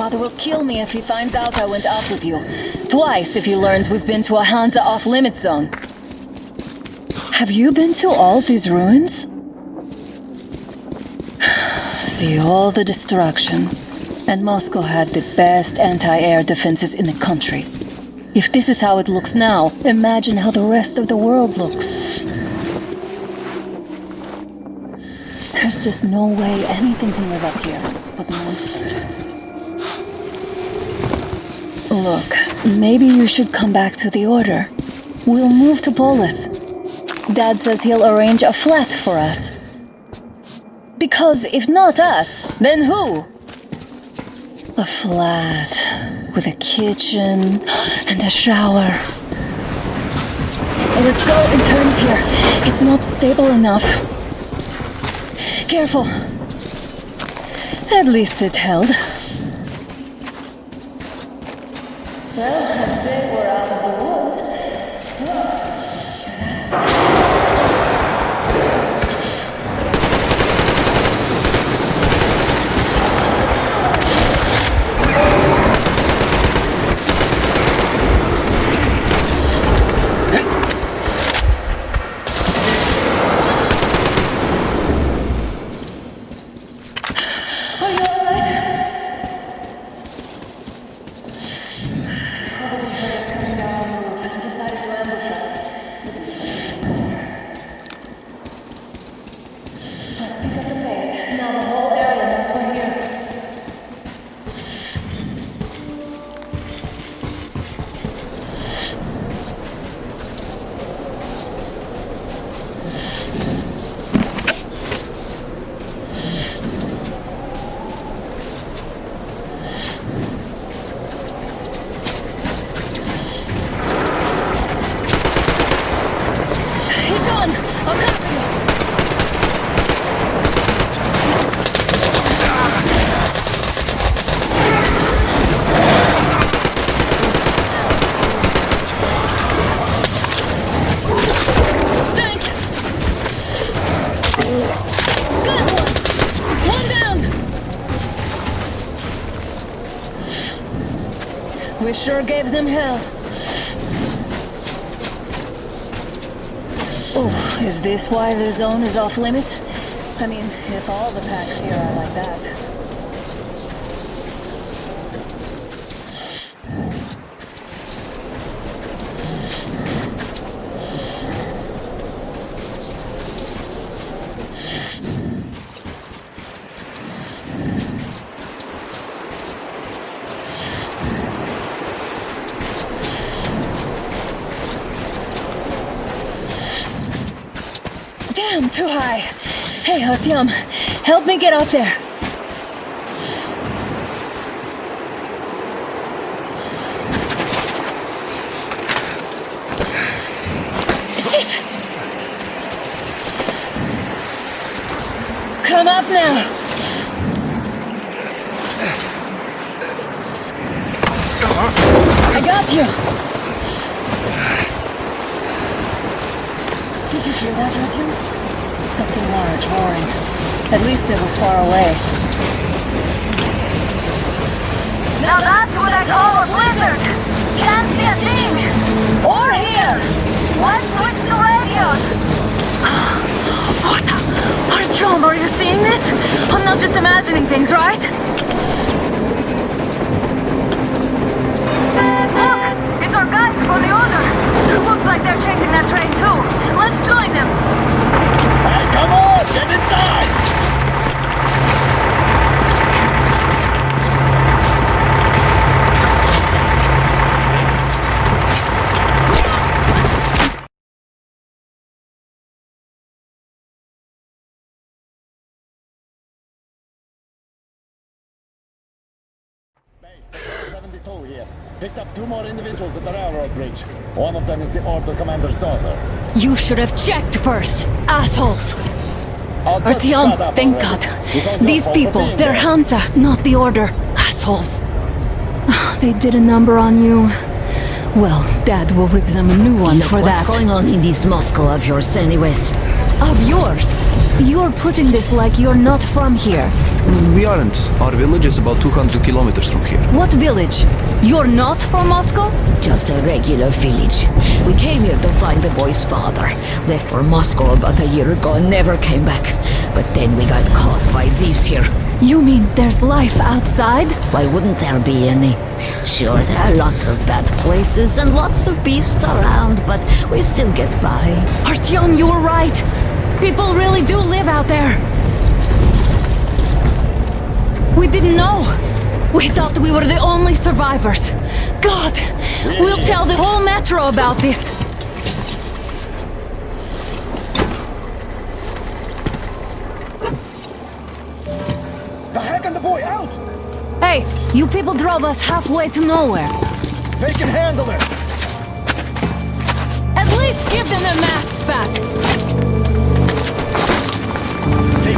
Father will kill me if he finds out I went off with you. Twice if he learns we've been to a Hansa off-limit zone. Have you been to all these ruins? See all the destruction. And Moscow had the best anti-air defenses in the country. If this is how it looks now, imagine how the rest of the world looks. There's just no way anything can live up here but monsters. Look, maybe you should come back to the Order. We'll move to Polis. Dad says he'll arrange a flat for us. Because if not us, then who? A flat with a kitchen and a shower. Let's go and turn it here. It's not stable enough. Careful. At least it held. Well, today we're out of the woods. Oh, is this why the zone is off limits? I mean, if all the packs here are like that. Damn, too high. Hey, Artyom, help me get up there. Shit! Come up now. I got you. Did you hear that, Artyom? Something large roaring. At least it was far away. Now that's what I call a blizzard! Can't see a thing! Or hear! Let's switch to radios! What the? Artyom, are you seeing this? I'm not just imagining things, right? Look! It's our guys from the Order! Looks like they're chasing that train too! Let's join them! Hey, come on! Get inside! More individuals at the railroad bridge. One of them is the Order commander's daughter. You should have checked first, assholes! I'll just shut Artyom, thank already. God. These have fault for people, being they're there. Hansa, not the Order. Assholes. Ah, they did a number on you. Well, Dad will rip them a new one Look for what's that. What's going on in this Moscow of yours anyways. Of yours? You're putting this like you're not from here. We aren't. Our village is about 200 kilometers from here. What village? You're not from Moscow? Just a regular village. We came here to find the boy's father. Left for Moscow about a year ago and never came back. But then we got caught by these here. You mean there's life outside? Why wouldn't there be any? Sure, there are lots of bad places and lots of beasts around, but we still get by. Artyom, you were right. People really do live out there. We didn't know. We thought we were the only survivors. God, we'll tell the whole metro about this. The heck and the boy out! Hey, you people drove us halfway to nowhere. They can handle it! At least give them their masks back.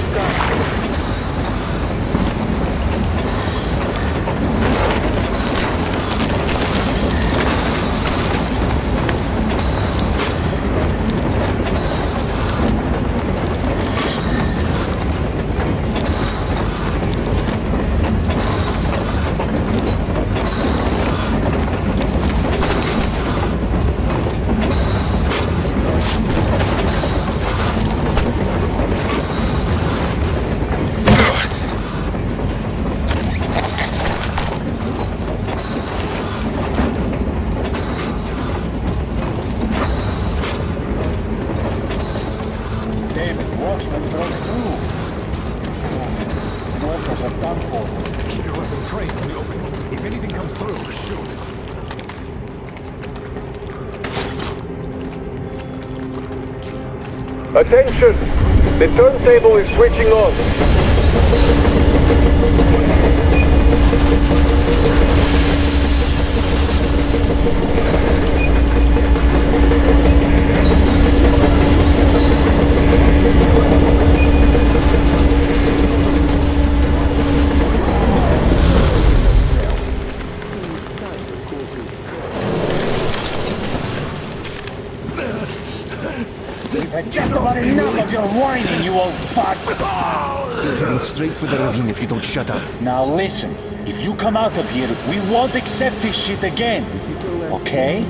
David, Attention! The turntable is switching on. We've just about enough of your whining, you old fuck! Heading straight for the ravine if you don't shut up. Now listen, if you come out of here, we won't accept this shit again. Okay?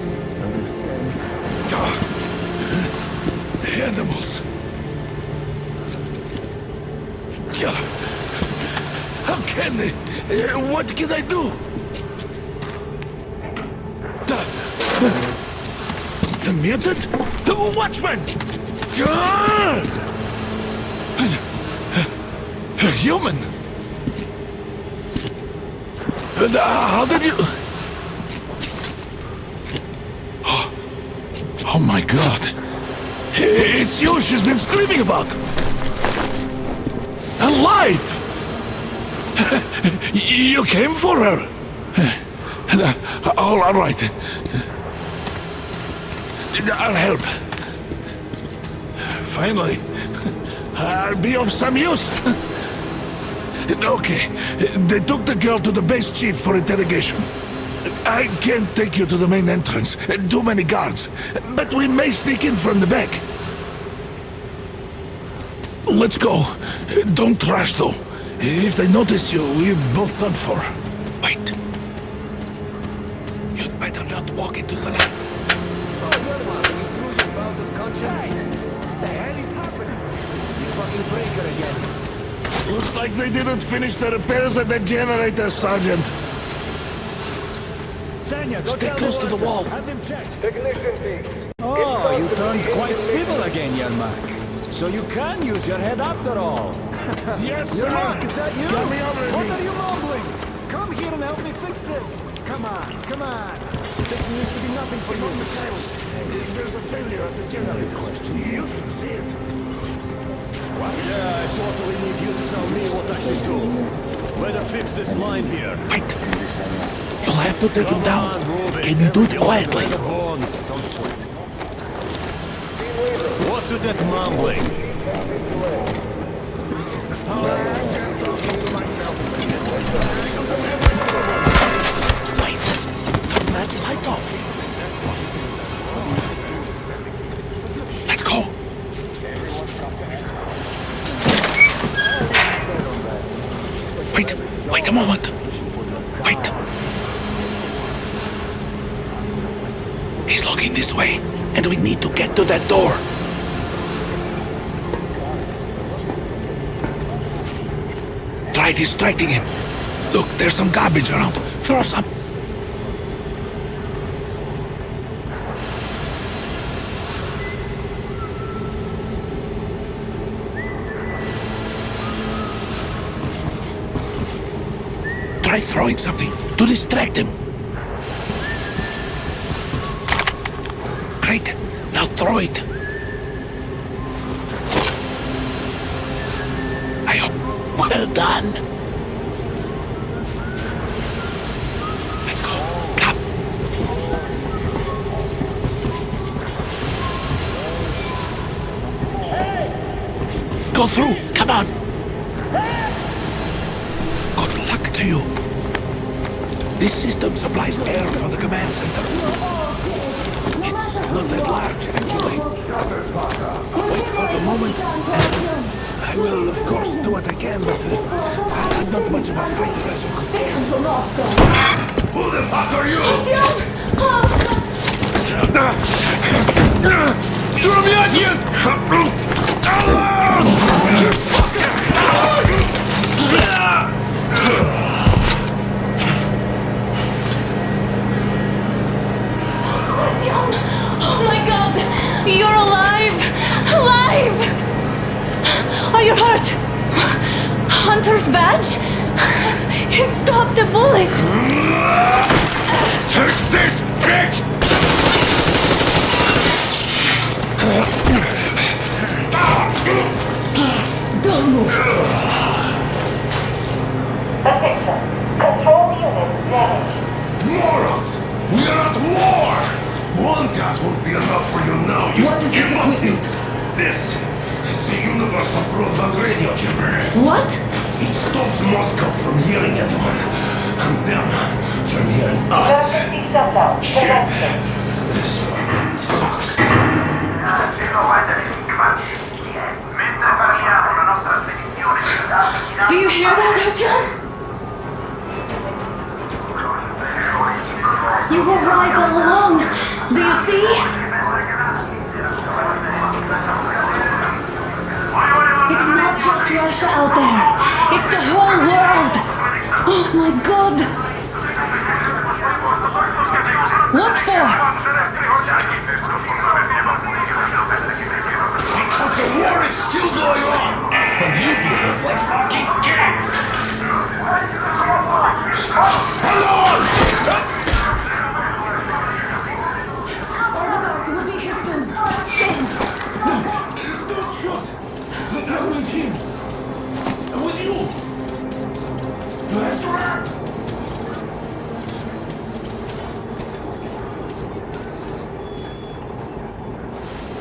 Animals. Yeah. How can they? Uh, What can I do? The mutant? The watchman! A human! Uh, how did you... Oh, oh my god. It's you she's been screaming about. Alive! you came for her. Uh, all right. I'll help. Finally, I'll be of some use. Okay, they took the girl to the base chief for interrogation. I can't take you to the main entrance. Too many guards. But we may sneak in from the back. Let's go. Don't rush, though. If they notice you, we're both done for. Like they didn't finish the repairs at the generator, Sergeant. Stay close to the wall. Technician team. Oh, you turned quite civil again, Yermak. So you can use your head after all. Yes, sir. Yermak, is that you? Get me over What are you mumbling? Come here and help me fix this. Come on, come on. Fixing used to be nothing for you. There's a failure at the generator. You should see it. Yeah, I totally need you to tell me what I should do. Better fix this line here. Wait. You'll have to take him down. on. Can you do it You want to quietly? play the bones. Don't sweat. What's with that mumbling? Wait. Turn that light off. Let's go. Wait. Wait a moment. Wait. He's looking this way, and we need to get to that door. Try distracting him. Look, there's some garbage around. Throw some. Throwing something to distract him. Great. Now throw it. I hope. Well done. Let's go. Come. Go through. System supplies air for the command center. It's not that large, actually. Wait for the moment, I will, of course, do what I can, but uh, I'm not much of a fighter, as you could guess. Who the fuck are you? Oh You're alive! Alive! Are you hurt? Hunter's badge? It stopped the bullet! Take this, bitch! Don't move! Attention. Control unit damaged. Morons! We are at war! One won't be enough for you now, you What is this equipment? This is the Universal Broadband Radio Jammer. What? It stops Moscow from hearing anyone, and them from hearing us. Emergency shutdown. Shit! Commencing. This fucking sucks. Do you hear that, Artyom? You were right all along. Do you see? It's not just Russia out there. It's the whole world. Oh my god. What for? Because the war is still going on, and you behave like fucking cats!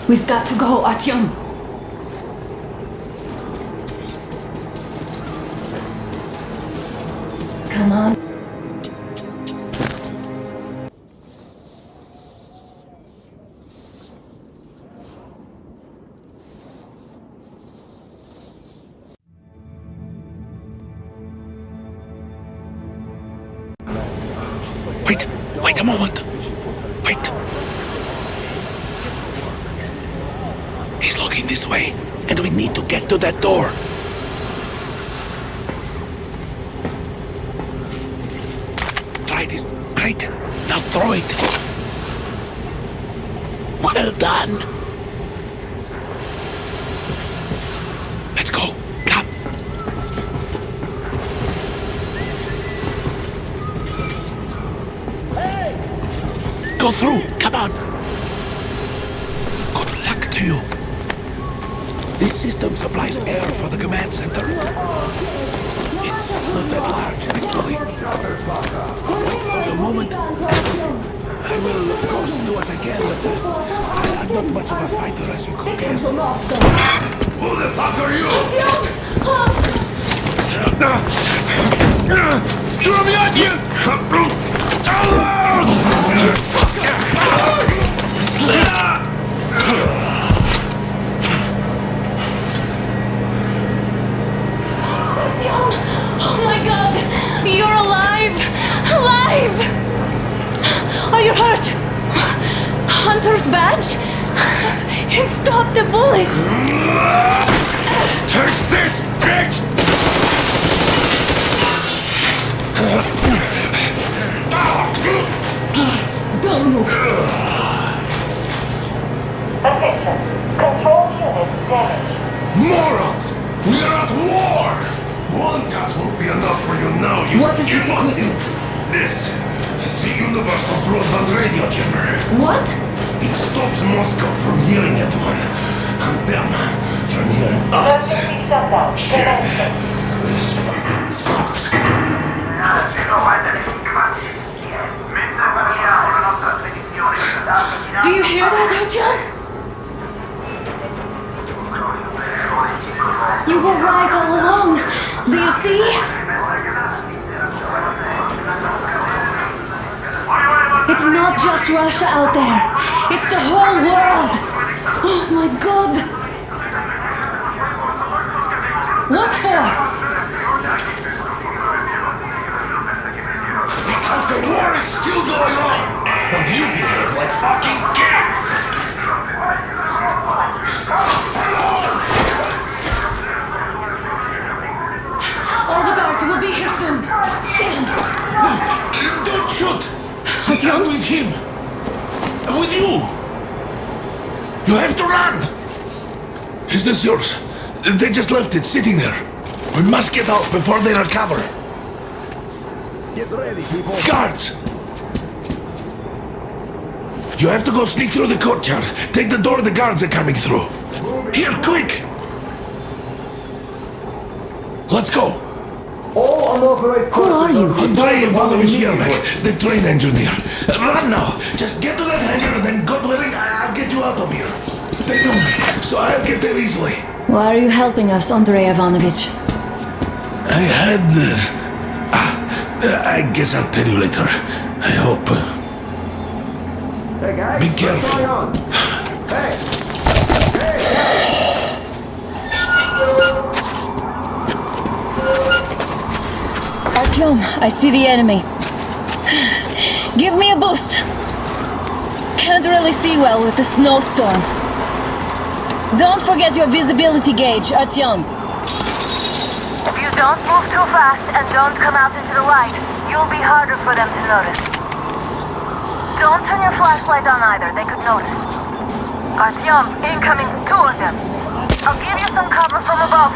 We've got to go, Artyom. This way, and we need to get to that door. Try this. Great. Now throw it. Well done. Let's go. Go through. Come on. Good luck to you. This system supplies air for the command center. It's not that large, actually. Wait for the moment. I will, of course, do what I can, but uh, I'm not much of a fighter, as you could guess. Who the fuck are you? Throw me at you! Artyom! Hunter's badge? It stopped the bullet! Take this, bitch! Don't move. Attention. Control unit damaged. Morons! We are at war! One tap won't be enough for you now, you What is this idiots. This is the Universal Broadband Radio Jammer. What? It stops Moscow from hearing everyone, and them from hearing us. Shit. This fucking sucks. Do you hear that, Artyom? You were right all along. Do you see? It's not just Russia out there. It's the whole world. Oh my god. What for? Because the war is still going on, and you behave like fucking cats! All the guards will be here soon. Damn. Don't shoot! I'm with him! I'm with you! You have to run! Is this yours? They just left it sitting there. We must get out before they recover. Get ready, people. Guards! You have to go sneak through the courtyard. Take the door the guards are coming through. Here, quick! Let's go! All unauthorized Who are you? Andrei Ivanovich Yermak, the train engineer. Run now! Just get to that hangar and then God willing, I- I'll get you out of here. They know me, so I'll get there easily. Why are you helping us, Andrei Ivanovich? I had. Uh, ah, I guess I'll tell you later. I hope. Uh, Hey guys, Be what's careful. going on? Hey! Hey, Artyom, I see the enemy. Give me a boost. Can't really see well with the snowstorm. Don't forget your visibility gauge, Artyom. If you don't move too fast and don't come out into the light, you'll be harder for them to notice. Don't turn your flashlight on either, they could notice. Artyom, incoming, two of them. I'll give you some cover from above.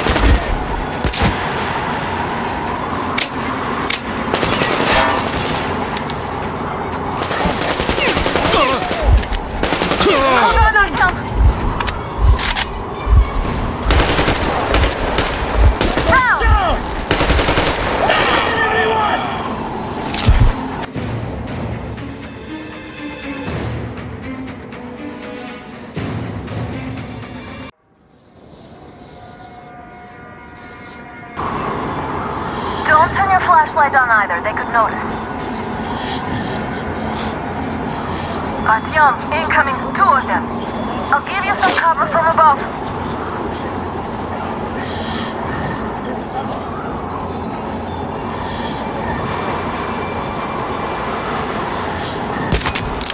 flashlight on either, they could notice. Artyom, incoming, two of them. I'll give you some cover from above.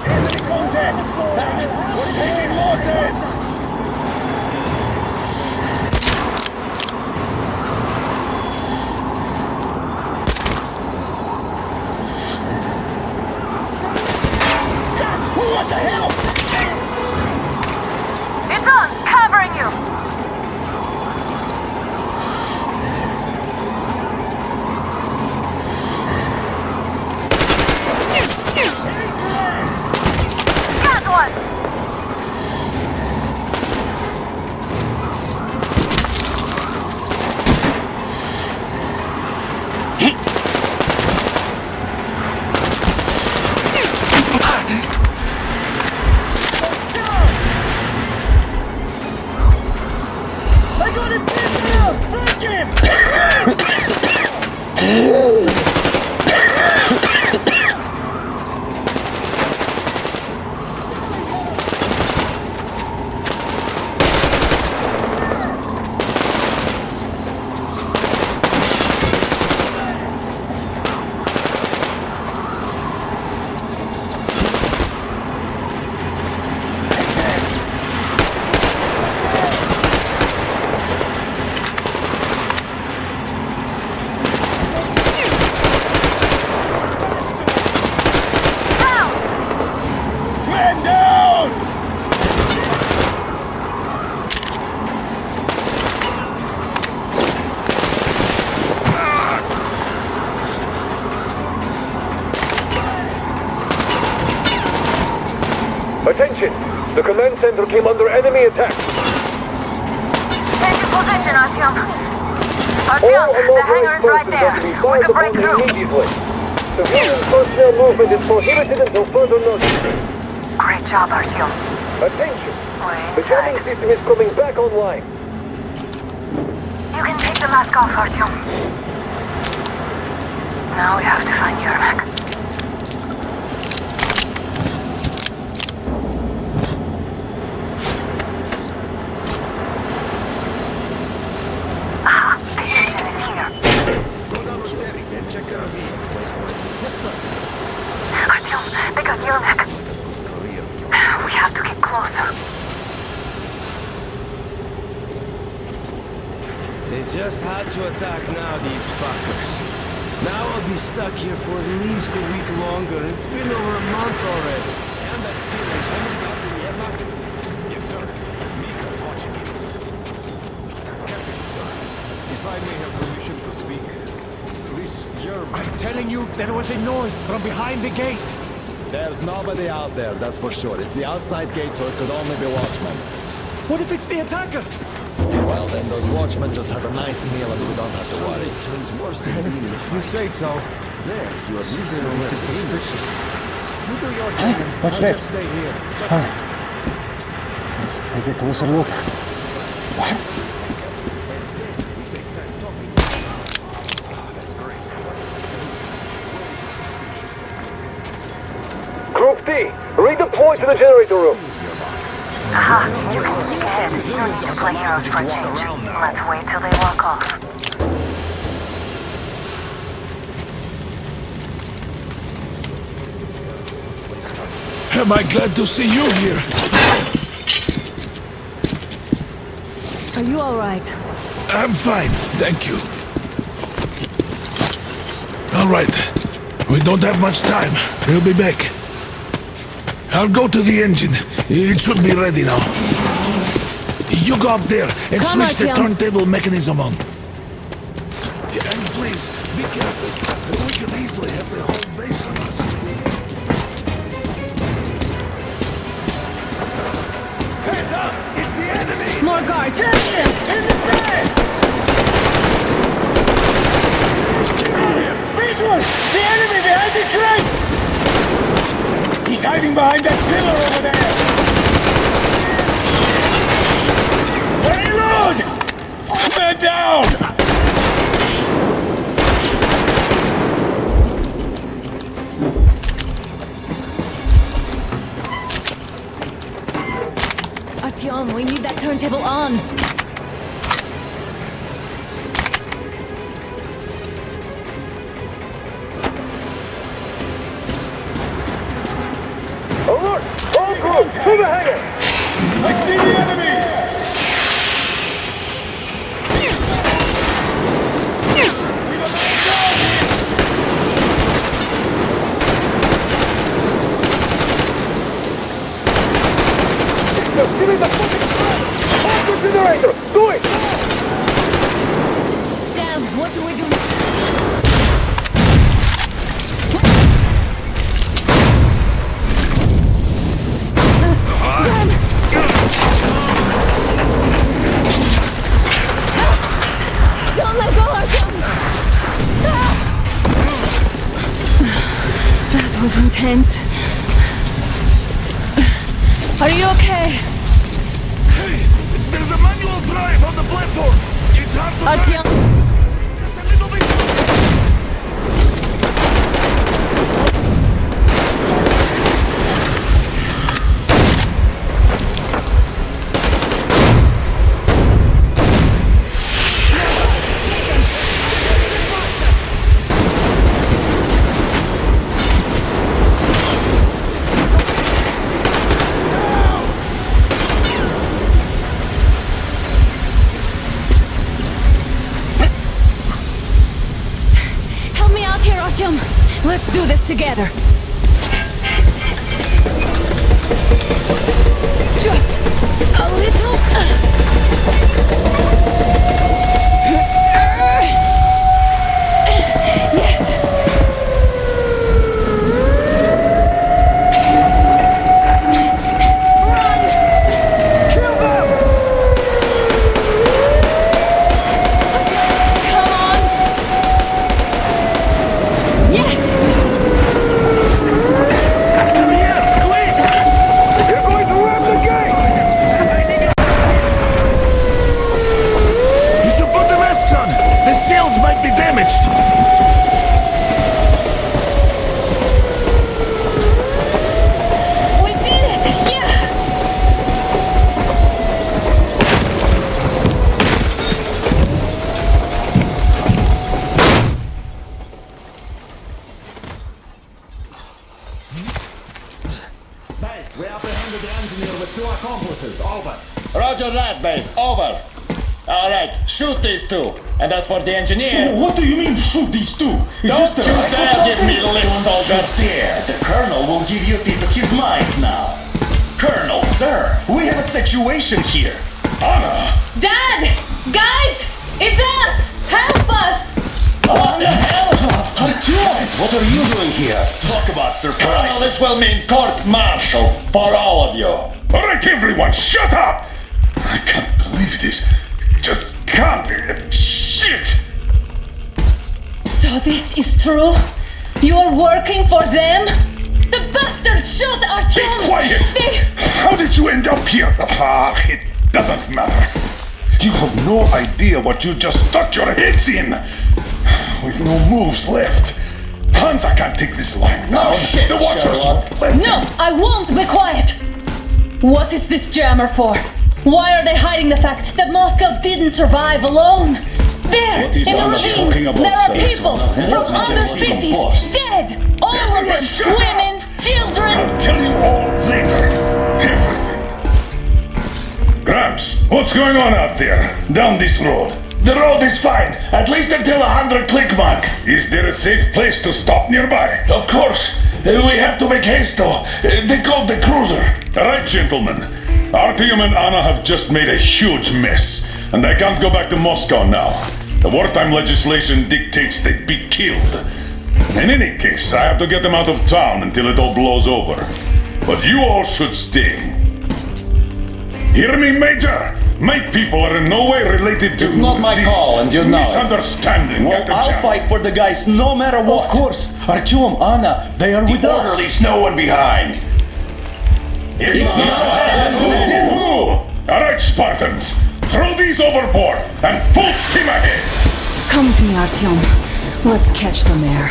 Enemy contact! Damn it! We're taking coming back online. You can take the mask off, Artyom. Now we have to find Yermak. Ah, the engine is here. Artyom, they got Yermak. We have to get closer. They just had to attack now, these fuckers. Now I'll be stuck here for at least a week longer. It's been over a month already. And that feeling somebody got the Yermak? Yes, sir. Mika's watching you. Captain, sir. If I may have permission to speak. This Yermak... I'm telling you, there was a noise from behind the gate. There's nobody out there, that's for sure. It's the outside gate, so it could only be watchmen. What if it's the attackers? Well, then those watchmen just had a nice meal and we don't have to worry. turns worse than eating. You say so. There, you are reasonably suspicious. You do your thing. What's I'll that? just stay here. Take a closer look. What? Group D, redeploy to the generator room. Ahead. You don't need to play heroes for a change. Let's wait till they walk off. Am I glad to see you here? Are you alright? I'm fine, thank you. All right. We don't have much time. We'll be back. I'll go to the engine. It should be ready now. You go up there and Come, switch the turntable mechanism on. Yeah, and please, be careful. We could easily have the whole base on us. Hands up! It's the enemy! More guards! Visual! The enemy behind the crate! He's hiding behind that pillar over there! Get down! Artyom, we need that turntable on. A engineer with two accomplices. Over. Roger that, base. Over. All right, shoot these two. And as for the engineer... What do you mean, shoot these two? Is Don't this the you rifle dare give me company? lip, Don't soldier. you dare. The colonel will give you a piece of his mind now. Colonel, sir, we have a situation here. Anna! Dad! Guys! It's us! Help us! What the hell? Artyom, what are you doing here? Talk about Colonel, surprise. this will mean court-martial for all of you. All right, everyone, shut up! I can't believe this. Just can't. Shit! So this is true? You're working for them? The bastards shot Artyom! Be quiet! They... How did you end up here? Ah, it doesn't matter. You have no idea what you just stuck your heads in. We've no moves left. Hansa can't take this line now. Oh, shit, the watchers won't No, I won't be quiet! What is this jammer for? Why are they hiding the fact that Moscow didn't survive alone? There, What is in the Anna ravine, about, there are people This from is not other cities dead! All of them! Shut up. Women, children! I'll tell you all later. Everything. Gramps, what's going on out there? Down this road. The road is fine, at least until a hundred click mark. Is there a safe place to stop nearby? Of course. Uh, we have to make haste though. Uh, they called the cruiser. All right, gentlemen. Artyom and Anna have just made a huge mess, and I can't go back to Moscow now. The wartime legislation dictates they be killed. In any case, I have to get them out of town until it all blows over. But you all should stay. Hear me, Major? My people are in no way related to It's not my this call, and you know it. misunderstanding. Well, Captain I'll Jack. fight for the guys no matter what. Of course. Artyom, Anna, they are with us. Orderlies, no one behind. If not, All right, Spartans, throw these overboard and full steam ahead. Come with me, Artyom. Let's catch some air.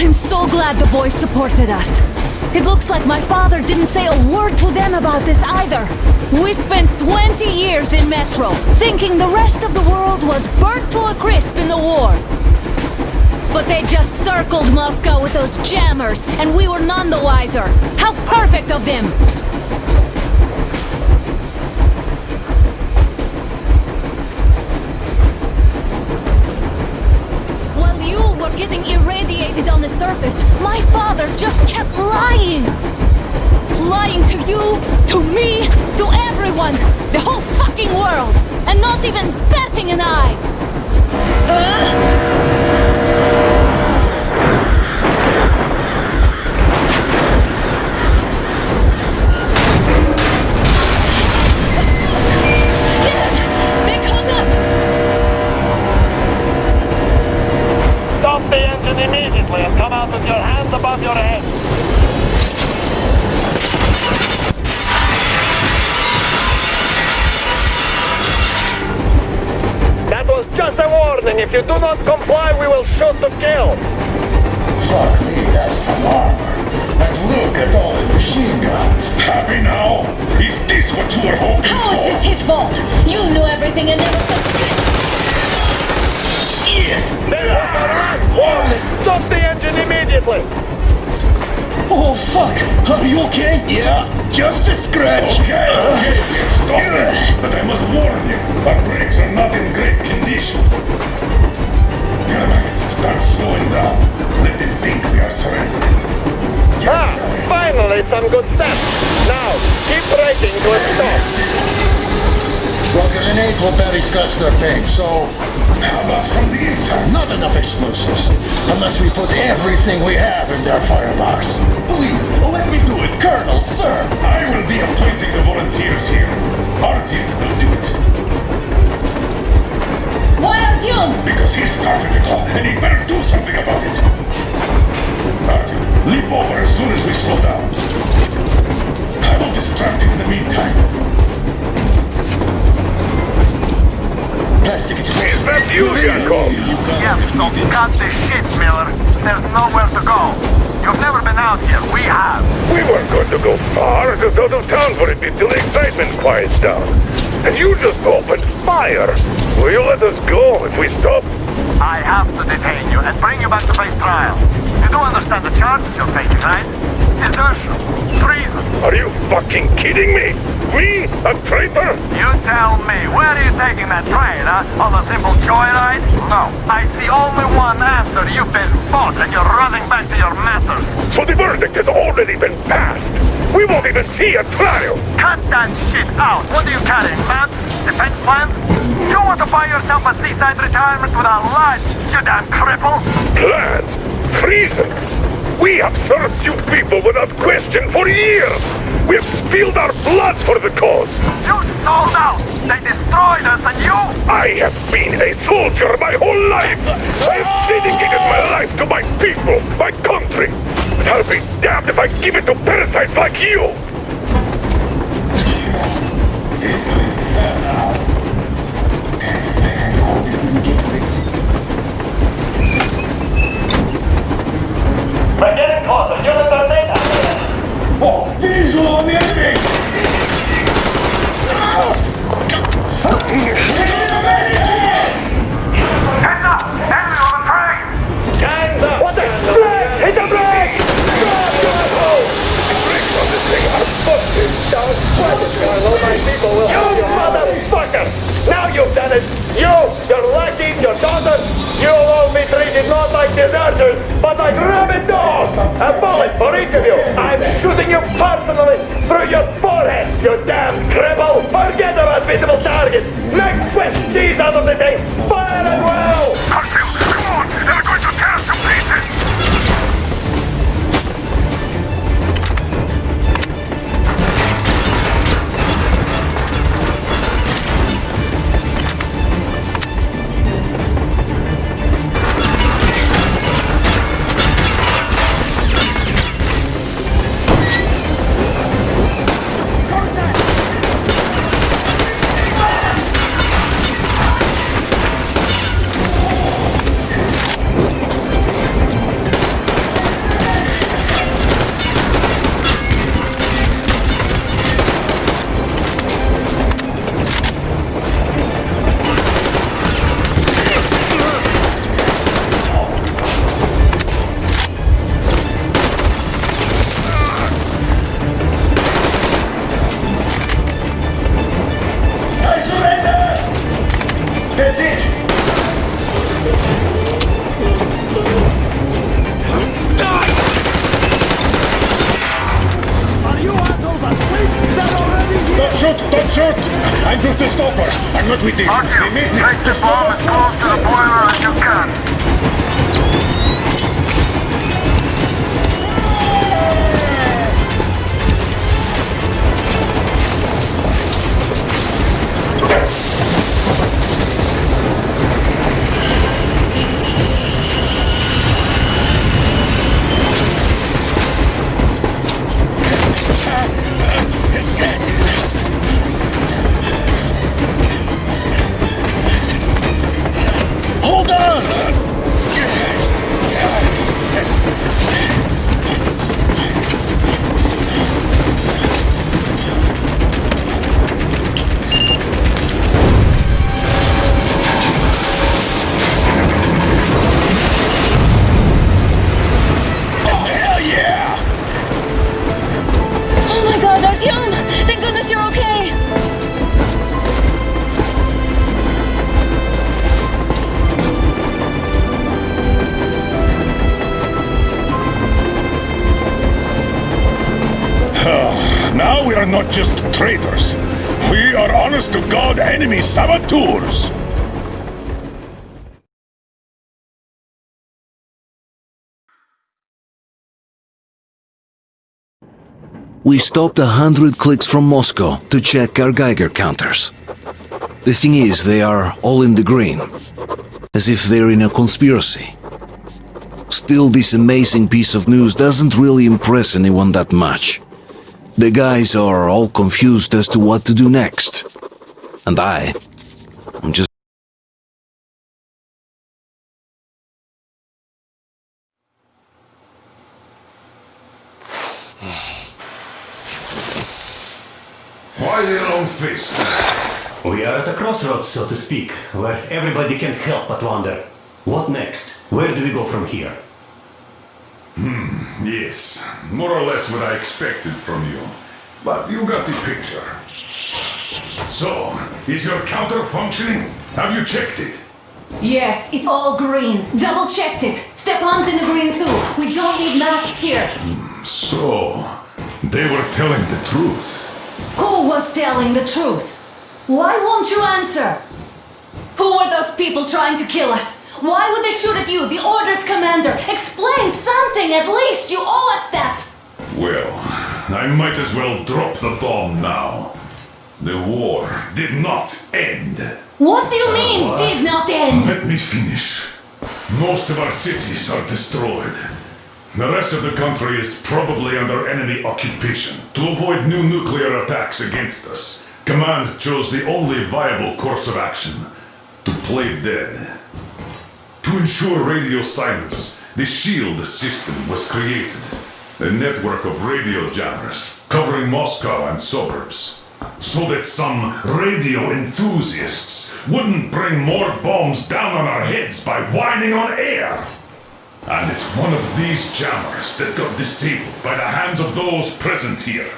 I'm so glad the boys supported us. It looks like my father didn't say a word to them about this either. We spent 20 years in Metro, thinking the rest of the world was burnt to a crisp in the war. But they just circled Moscow with those jammers, and we were none the wiser. How perfect of them! While you getting irradiated on the surface, my father just kept lying! Lying to you, to me, to everyone, the whole fucking world, and not even batting an eye! Ugh! Not comply, scratch their paint, so... How about from the inside? Not enough explosives. Unless we put everything we have in their firebox. Please, let me do it. Colonel, sir! I will be appointing the volunteers here. Artyom will do it. Why Artyom? Because he started it all, and he better do something about it. Artyom, leap over as soon as we slow down. I will distract him in the meantime. Is that you? Yes, so cut the shit, Miller. There's nowhere to go. You've never been out here. We have. We weren't going to go far, just out of town for a bit till the excitement quiets down. And you just opened fire. Will you let us go if we stop? I have to detain you and bring you back to face trial. You do understand the charges you're facing, right? Desertion. Treason. Are you fucking kidding me? We? A traitor? You tell me, where are you taking that train, huh? On a simple joyride? No. I see only one answer. You've been fought and you're running back to your masters. So the verdict has already been passed. We won't even see a trial. Cut that shit out. What are you carrying, plans? Defense plans? You want to buy yourself a seaside retirement without lunch, you damn cripple? Plans? Treason? We have served you people without question for years. We have spilled our blood for the cause. You sold out. They destroyed us and you... I have been a soldier my whole life. I have dedicated my life to my people, my country. But I'll be damned if I give it to parasites like you. Closer. Units are data. Oh, visual on the enemy! Heads up! Enemy on the train! Hands up! What the? Brake! Hit the brake! Drop your hole! Brakes on this thing are busted. Don't sweat it, Carlo. My people will You motherfucker! Now you've done it! You, your lackeys, your daughters, you'll all be treated not like deserters, but like rabid for each of you! I'm shooting you personally through your forehead, you damn cripple! Forget about visible targets! Make swift cheese out of the thing! Stop shot! I'm just a stalker. I'm not with you. They made me. Take the bomb as close to the boiler as you can. We stopped a hundred clicks from Moscow to check our Geiger counters. The thing is, they are all in the green, as if they're in a conspiracy. Still, this amazing piece of news doesn't really impress anyone that much. The guys are all confused as to what to do next. And I, I'm just Why your own face? We are at a crossroads, so to speak, where everybody can help but wonder. What next? Where do we go from here? Hmm, yes. More or less what I expected from you. But you got the picture. So, is your counter functioning? Have you checked it? Yes, it's all green. Double checked it. Stepan's in the green too. We don't need masks here. So, they were telling the truth. Who was telling the truth? Why won't you answer? Who were those people trying to kill us? Why would they shoot at you, the orders commander? Explain something at least. You owe us that. Well, I might as well drop the bomb now. The war did not end. What do you uh, mean, did not end? Let me finish. Most of our cities are destroyed. The rest of the country is probably under enemy occupation. To avoid new nuclear attacks against us, Command chose the only viable course of action to play dead. To ensure radio silence, the SHIELD system was created. A network of radio jammers covering Moscow and suburbs. So that some radio enthusiasts wouldn't bring more bombs down on our heads by whining on air. And it's one of these jammers that got disabled by the hands of those present here.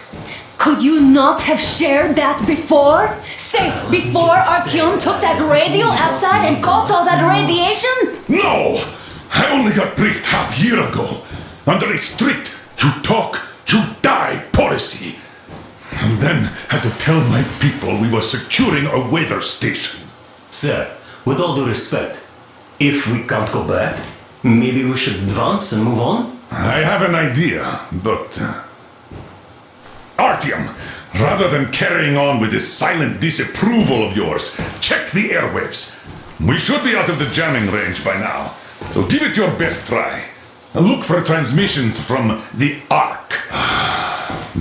Could you not have shared that before? Say, before Artyom took that radio outside and caught all that radiation? No! I only got briefed half a year ago under a strict you talk, you die policy. And then had to tell my people we were securing a weather station. Sir, with all due respect, if we can't go back, maybe we should advance and move on? I have an idea, but. Uh, Artyom, rather than carrying on with this silent disapproval of yours, check the airwaves. We should be out of the jamming range by now, so give it your best try. Look for transmissions from the Ark.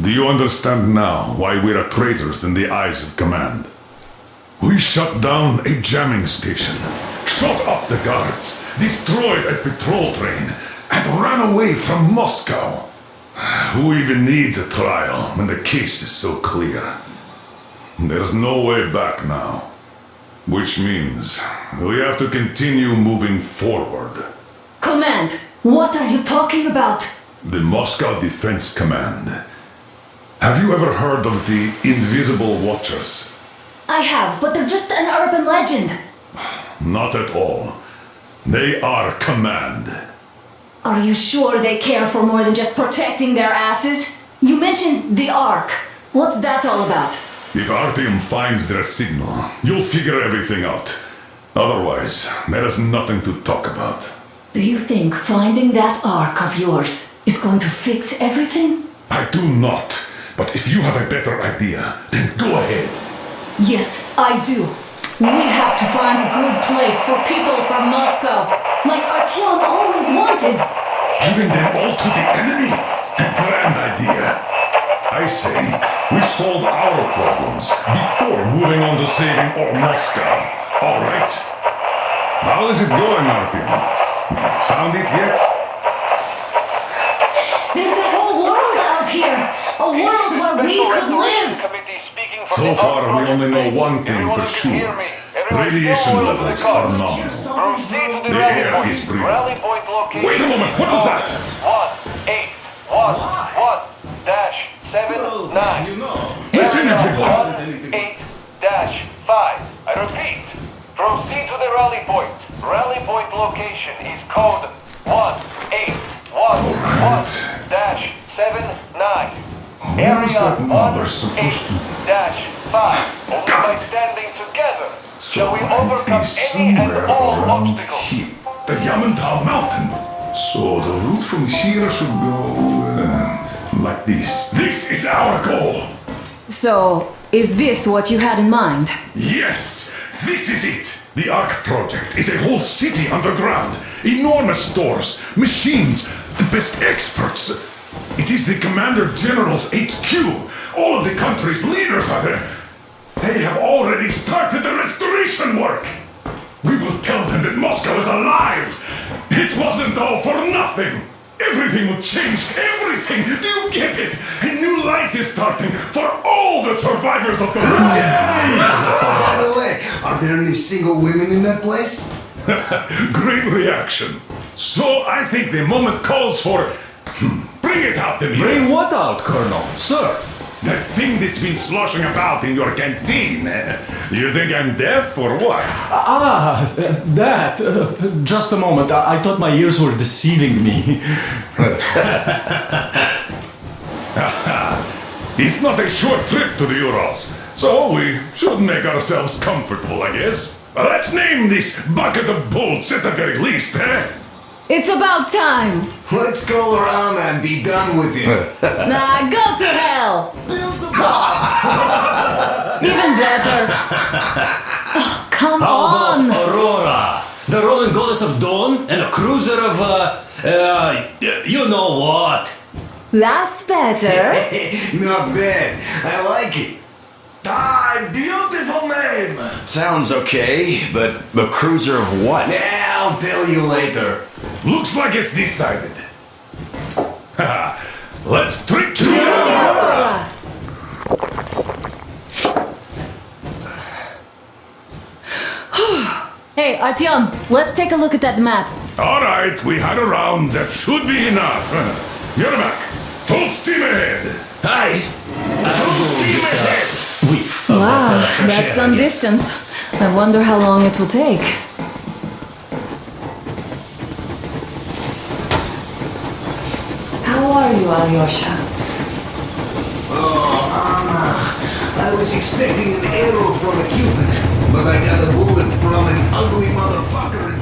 Do you understand now why we are traitors in the eyes of command? We shut down a jamming station, shot up the guards, destroyed a patrol train, and ran away from Moscow. Who even needs a trial when the case is so clear? There's no way back now. Which means we have to continue moving forward. Command, what are you talking about? The Moscow Defense Command. Have you ever heard of the Invisible Watchers? I have, but they're just an urban legend. Not at all. They are command. Are you sure they care for more than just protecting their asses? You mentioned the Ark. What's that all about? If Artyom finds their signal, you'll figure everything out. Otherwise, there is nothing to talk about. Do you think finding that ark of yours is going to fix everything? I do not. But if you have a better idea, then go ahead. Yes, I do. We have to find a good place for people from Moscow, like Artyom always wanted. Giving them all to the enemy? A grand idea. I say, we solve our problems before moving on to saving all Moscow. All right? How is it going, Artyom? Found it yet? There's a whole world out here! A world where we could live! So far, we only know one thing for sure. Radiation levels are nominal. The air is breathable. Wait a moment, what was that? One, eight, one, one, dash, seven, nine. Listen, everyone! One, eight, dash, five. I repeat, proceed to the rally point. Rally point location is code one, eight, one, one, dash, seven, nine. Where is Area that one, number supposed eight, to... dash, five. Only by standing together shall we overcome any and all around obstacles. here. The Yamantau Mountain. So the route from here should go uh, like this. This is our goal. So, is this what you had in mind? Yes, this is it. The Ark project is a whole city underground. Enormous stores, machines, the best experts. It is the Commander General's HQ. All of the country's leaders are there. They have already started the restoration work. We will tell them that Moscow is alive. It wasn't all for nothing. Everything will change. Everything. Do you get it? A new life is starting for all the survivors of the oh, By the way, are there any single women in that place? Great reaction. So I think the moment calls for. Hmm, Bring it out. Bring what out, Colonel? Sir? That thing that's been sloshing about in your canteen. You think I'm deaf or what? Ah, that. Uh, just a moment. I, I thought my ears were deceiving me. it's not a short trip to the Urals, so we should make ourselves comfortable, I guess. Let's name this bucket of bolts at the very least, eh? It's about time! Let's go around and be done with it. Nah, go to hell! Even better. Oh, come How on! about Aurora? The Roman goddess of dawn and a cruiser of, uh, uh, you know what? That's better. Not bad. I like it. Ah, beautiful name! Sounds okay, but the cruiser of what? Yeah, I'll tell you later. Looks like it's decided. Let's trick to Aurora! hey, Artyom, let's take a look at that map. All right, we had a round. That should be enough. Yermak, full steam ahead. Hi. Full steam ahead. Wow, that's some distance. I wonder how long it will take. How are you, Alyosha? Oh, Anna. I was expecting an arrow from a cupid, but I got a bullet from an ugly motherfucker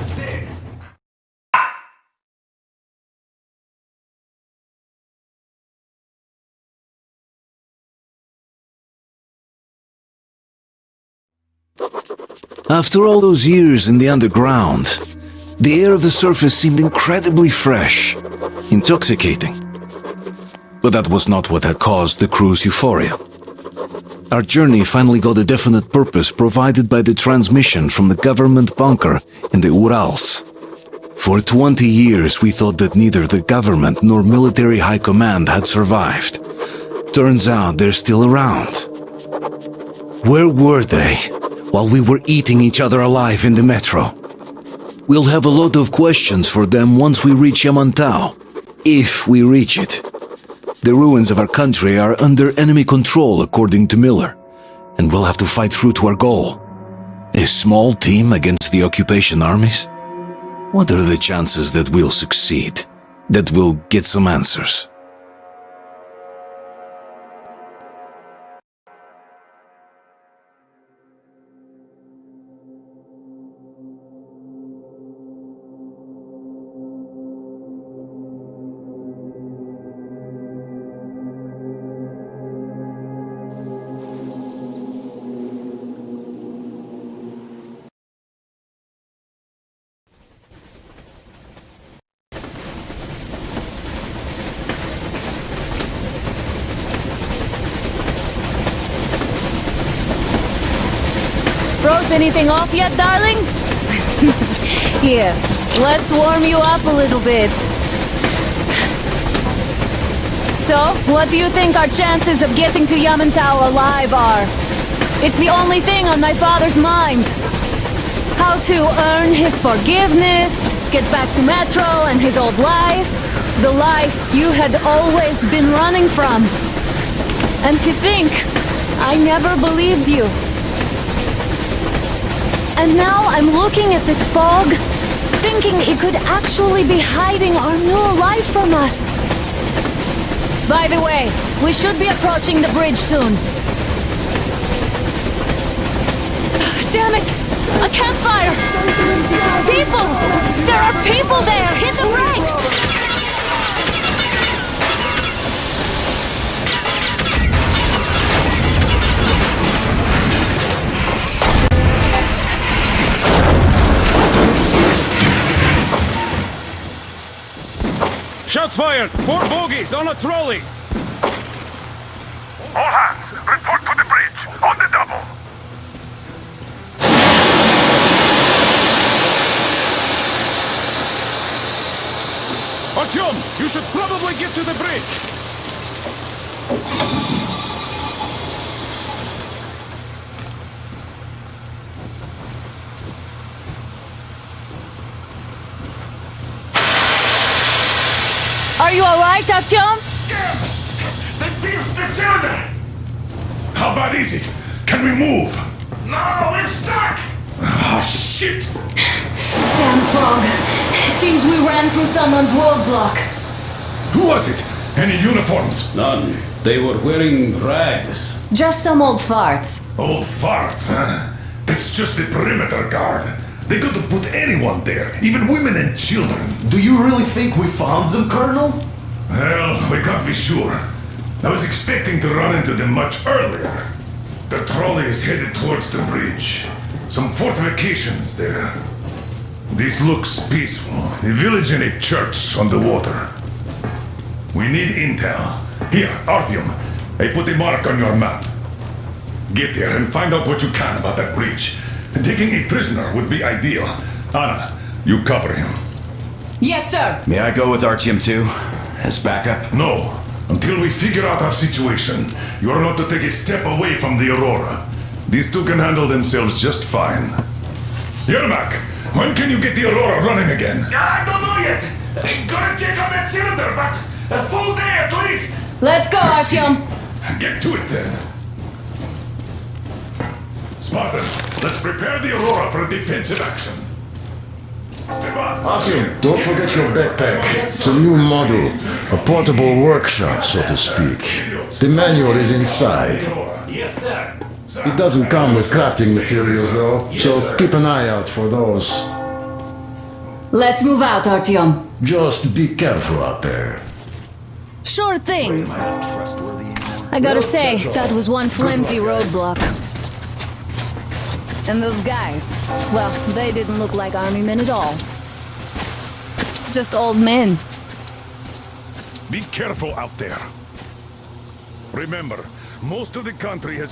After all those years in the underground, the air of the surface seemed incredibly fresh, intoxicating. But that was not what had caused the crew's euphoria. Our journey finally got a definite purpose provided by the transmission from the government bunker in the Urals. For 20 years we thought that neither the government nor military high command had survived. Turns out they're still around. Where were they while we were eating each other alive in the metro? We'll have a lot of questions for them once we reach Yamantau. If we reach it. The ruins of our country are under enemy control, according to Miller, and we'll have to fight through to our goal. A small team against the occupation armies? What are the chances that we'll succeed? That we'll get some answers? Off yet, darling? Here, let's warm you up a little bit. So, what do you think our chances of getting to Yamantau alive are? It's the only thing on my father's mind. How to earn his forgiveness, get back to Metro and his old life. The life you had always been running from. And to think, I never believed you. And now I'm looking at this fog, thinking it could actually be hiding our new life from us. By the way, we should be approaching the bridge soon. Damn it! A campfire! People! There are people there! Hit the brakes! Shots fired! Four bogies on a trolley! Someone's roadblock. Who was it? Any uniforms? None. They were wearing rags. Just some old farts. Old farts, huh? That's just the perimeter guard. They could have put anyone there, even women and children. Do you really think we found them, Colonel? Well, we can't be sure. I was expecting to run into them much earlier. The trolley is headed towards the bridge. Some fortifications there. This looks peaceful. A village and a church on the water. We need intel. Here, Artyom. I put a mark on your map. Get there and find out what you can about that bridge. Taking a prisoner would be ideal. Anna, you cover him. Yes, sir. May I go with Artyom too? As backup? No. Until we figure out our situation, you are not to take a step away from the Aurora. These two can handle themselves just fine. Yermak, when can you get the Aurora running again? I don't know yet. I'm gonna check on that cylinder, but a full day at least. Let's go, Artyom. Get to it then. Spartans, let's prepare the Aurora for a defensive action. Artyom, don't forget your backpack. It's a new model, a portable workshop, so to speak. The manual is inside. Yes, sir. It doesn't come with crafting materials, though, so keep an eye out for those. Let's move out, Artyom. Just be careful out there. Sure thing. I gotta say, that was one flimsy roadblock. And those guys, well, they didn't look like army men at all. Just old men. Be careful out there. Remember, most of the country has been